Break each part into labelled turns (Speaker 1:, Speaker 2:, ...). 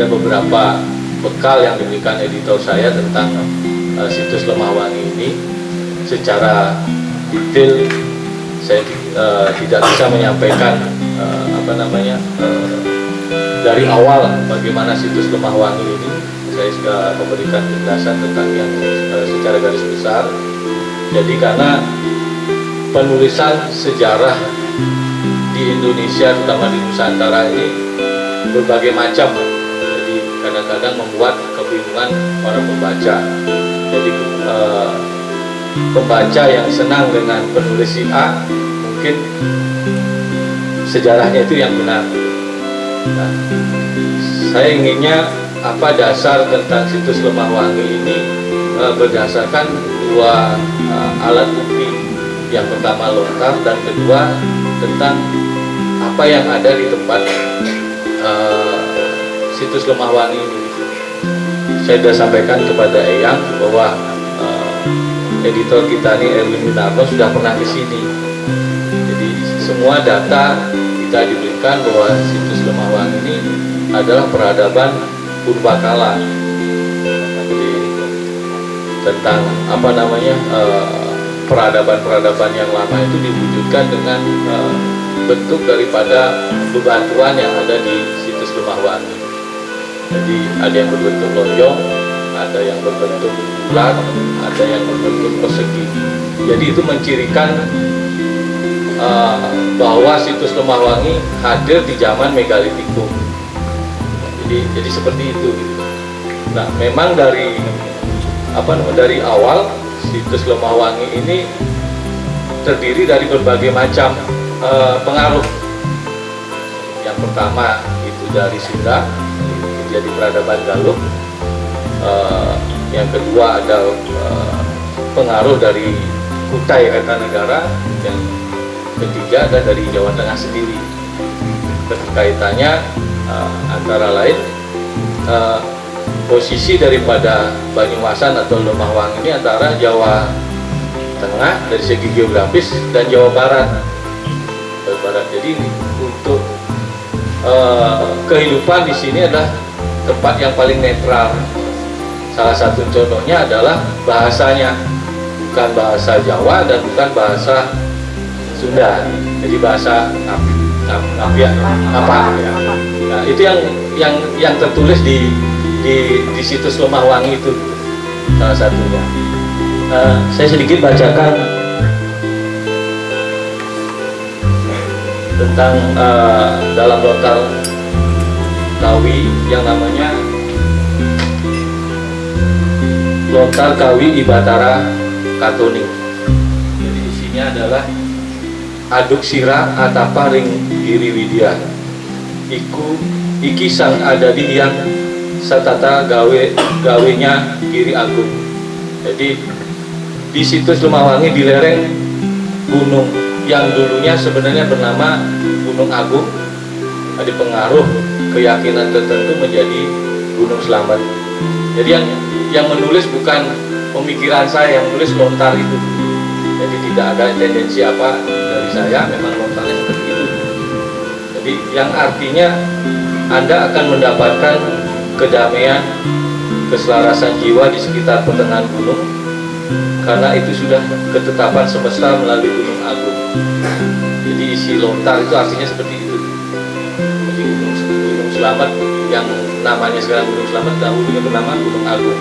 Speaker 1: Ada beberapa bekal yang diberikan editor saya tentang uh, situs Lemah Wangi ini secara detail saya uh, tidak bisa menyampaikan uh, apa namanya uh, dari awal bagaimana situs Lemah Wangi ini saya sudah memberikan penjelasan tentang yang uh, secara garis besar. Jadi karena penulisan sejarah di Indonesia terutama di Nusantara ini berbagai macam. Jadi kadang-kadang membuat kebingungan para pembaca jadi uh, pembaca yang senang dengan penulis si A mungkin sejarahnya itu yang benar. Nah, saya inginnya apa dasar tentang situs Lemah Wangi ini uh, berdasarkan dua uh, alat bukti. Yang pertama lontar dan kedua tentang apa yang ada di tempat uh, situs Lemah Wangi ini saya sudah sampaikan kepada Eyang bahwa uh, editor kita nih Erwin Winarno sudah pernah ke sini. Jadi semua data kita diberikan bahwa situs Lemah Wangi ini adalah peradaban purbakala. Tentang apa namanya peradaban-peradaban uh, yang lama itu diwujudkan dengan uh, bentuk daripada bebatuan yang ada di situs Lemah Wangi jadi ada yang berbentuk lonjong ada yang berbentuk bulat ada yang berbentuk persegi. Jadi itu mencirikan uh, bahwa situs Lemah Wangi hadir di zaman megalitikum jadi jadi seperti itu gitu. nah memang dari apa dari awal situs Lemah Wangi ini terdiri dari berbagai macam uh, pengaruh. Yang pertama itu dari Sunda jadi peradaban Galuh uh, yang kedua ada uh, pengaruh dari Kutai Kartanegara yang ketiga ada dari Jawa Tengah sendiri. Kaitannya uh, antara lain uh, posisi daripada Banyumasan atau Lemah Wangi ini antara Jawa Tengah dari segi geografis dan Jawa Barat. Jawa Barat. Jadi untuk uh, kehidupan di sini adalah tempat yang paling netral. Salah satu contohnya adalah bahasanya. Bukan bahasa Jawa dan bukan bahasa Sunda. Jadi bahasa apa apa? Nah, itu yang yang yang tertulis di di, di situs Lemah Wangi itu. Salah satunya. Uh, saya sedikit bacakan tentang uh, dalam lontar kawi yang namanya lontar kawi Ibatara Katoning. Jadi isinya adalah aduk sirah atapa ring giri widya. Iku iki sang adadi yang satata gawe gawenya giri agung. Jadi di situs Lemawangi di lereng gunung yang dulunya sebenarnya bernama Gunung Agung. Ada pengaruh keyakinan tertentu menjadi Gunung Selamat. Jadi yang yang menulis bukan pemikiran saya yang menulis lontar itu. Jadi tidak ada tendensi apa dari saya memang lontarnya seperti itu. Jadi yang artinya Anda akan mendapatkan kedamaian, keselarasan jiwa di sekitar pertengahan gunung karena itu sudah ketetapan semesta melalui Gunung Agung. Jadi isi lontar itu artinya seperti itu Selamat yang namanya sekarang Gunung Selamat dahulunya bernama Gunung Agung.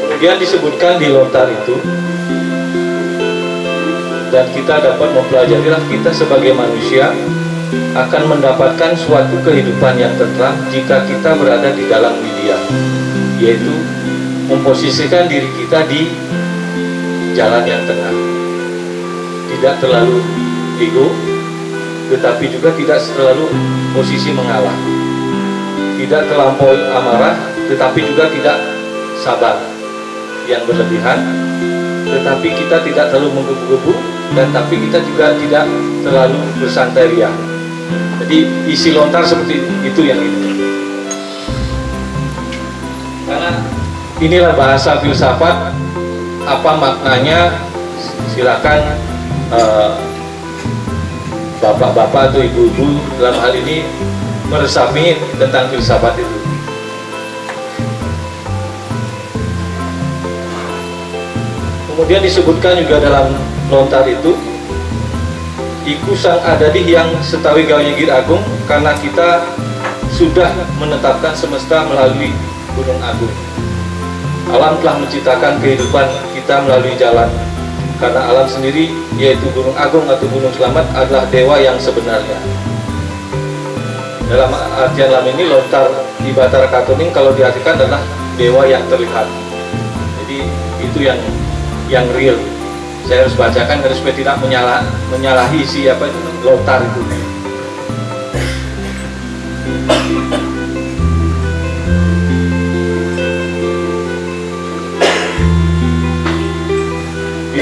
Speaker 1: Kemudian disebutkan di lontar itu dan kita dapat mempelajari kita sebagai manusia akan mendapatkan suatu kehidupan yang tentram jika kita berada di dalam media yaitu memposisikan diri kita di jalan yang tengah tidak terlalu ego tetapi juga tidak selalu posisi mengalah. Tidak terlampau amarah, tetapi juga tidak sabar yang berlebihan, tetapi kita tidak terlalu menggebu-gebu, dan tapi kita juga tidak terlalu bersantai ria. Jadi isi lontar seperti itu yang ini. Karena inilah bahasa filsafat, apa maknanya silakan bapak-bapak atau ibu-ibu dalam hal ini meresapi tentang filsafat itu. Kemudian disebutkan juga dalam lontar itu Iku sang adadi yang setawi gawanya agung karena kita sudah menetapkan semesta melalui gunung agung. Alam telah menciptakan kehidupan kita melalui jalan karena alam sendiri yaitu Gunung Agung atau Gunung Selamat adalah dewa yang sebenarnya. Dalam artian lama ini lontar di Batara Katuning kalau diartikan adalah dewa yang terlihat. Jadi itu yang yang real. Saya harus bacakan karena supaya tidak menyalah, menyalahi siapa itu lontar itu.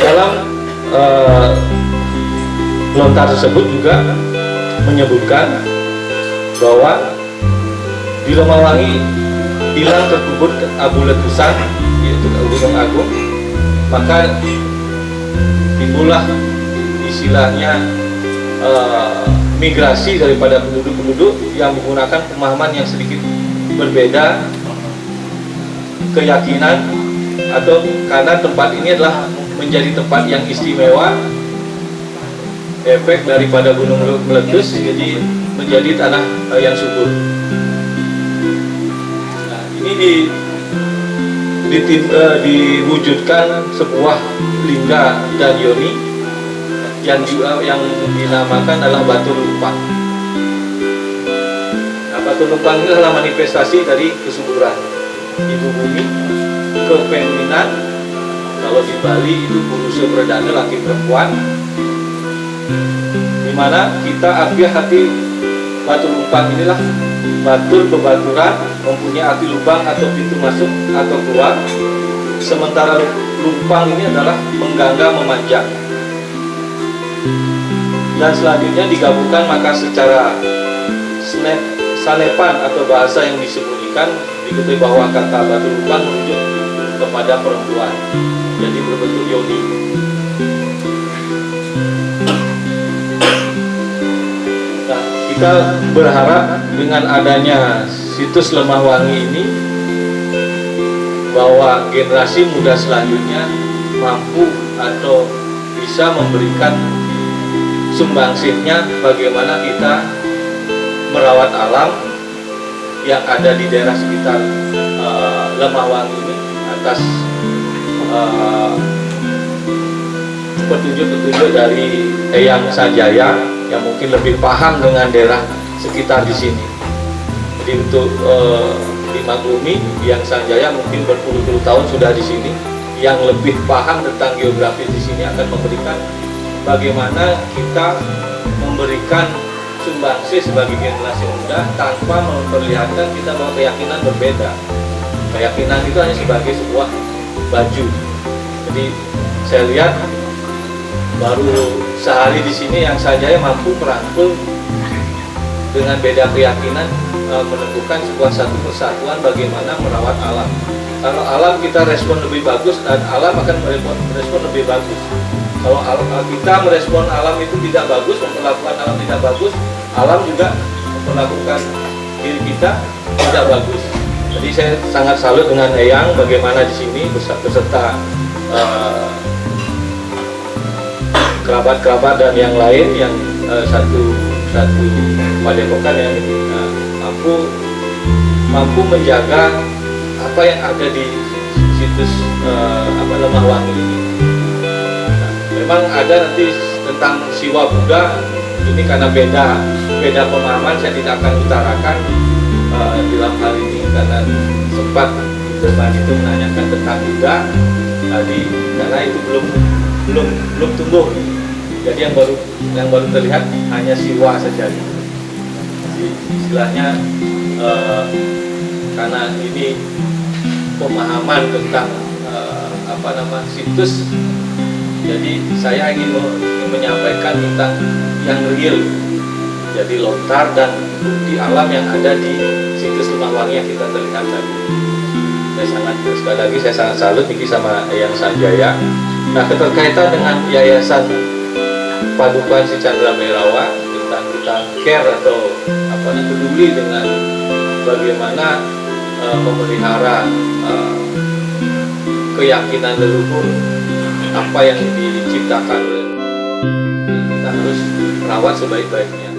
Speaker 1: dalam lontar tersebut juga menyebutkan bahwa di Romawangi hilang terkubur abu letusan yaitu Gunung Agung. Maka timbullah istilahnya uh, migrasi daripada penduduk-penduduk yang menggunakan pemahaman yang sedikit berbeda keyakinan atau karena tempat ini adalah menjadi tempat yang istimewa efek daripada gunung meletus jadi menjadi tanah eh, yang subur. Nah, ini di, di, uh, diwujudkan sebuah lingga dan yoni yang juga yang dinamakan adalah batu lumpang nah, batu lumpang ini adalah manifestasi dari kesuburan. Ibu bumi kefeminan kalau di Bali itu berusia perdana laki perempuan di mana kita ambil hati batu lumpang inilah batur bebaturan mempunyai arti lubang atau pintu masuk atau keluar. Sementara lumpang ini adalah menggangga memanjang. Dan selanjutnya digabungkan maka secara sanepan atau bahasa yang disembunyikan diketahui bahwa kata batu lumpang merujuk kepada perempuan. Jadi berbentuk yoni kita berharap dengan adanya situs lemah wangi ini bahwa generasi muda selanjutnya mampu atau bisa memberikan sumbangsihnya bagaimana kita merawat alam yang ada di daerah sekitar uh, lemah wangi ini atas Eh, petunjuk-petunjuk dari Eyang Sanjaya yang mungkin lebih paham dengan daerah sekitar di sini. Jadi untuk uh, dimaklumi, Eyang Sanjaya mungkin berpuluh-puluh tahun sudah di sini, yang lebih paham tentang geografi di sini akan memberikan bagaimana kita memberikan sumbangsih sebagai generasi muda tanpa memperlihatkan kita bahwa keyakinan berbeda. Keyakinan itu hanya sebagai sebuah baju. Jadi saya lihat baru sehari di sini yang saja mampu merangkul dengan beda keyakinan e, menemukan sebuah satu persatuan bagaimana merawat alam. Kalau alam kita respon lebih bagus dan alam akan merespon, lebih bagus. Kalau alam, kita merespon alam itu tidak bagus, memperlakukan alam tidak bagus, alam juga memperlakukan diri kita tidak bagus. Jadi saya sangat salut dengan Eyang bagaimana di sini beserta eh, kerabat-kerabat dan yang lain yang uh, satu satu padepokan yang uh, mampu mampu menjaga apa yang ada di situs uh, apa lemah wangi ini. Nah, memang ada nanti tentang siwa Buddha ini karena beda beda pemahaman saya tidak akan utarakan uh, dalam hal ini karena sempat depan itu menanyakan tentang Buddha. Tadi karena itu belum belum belum tumbuh jadi yang baru yang baru terlihat hanya siwa saja. Jadi, istilahnya eh, karena ini pemahaman tentang eh, apa nama situs jadi saya ingin menyampaikan tentang yang real. Jadi lontar dan bukti alam yang ada di situs Rumah Wangi yang kita terlihat tadi. Saya sangat sekali lagi saya sangat salut Niki sama yang Sanjaya. Nah keterkaitan dengan yayasan Padukan Si Chandra Merawa tentang kita care atau apa namanya peduli dengan bagaimana eh, memelihara eh, keyakinan leluhur apa yang diciptakan oleh kita harus rawat sebaik-baiknya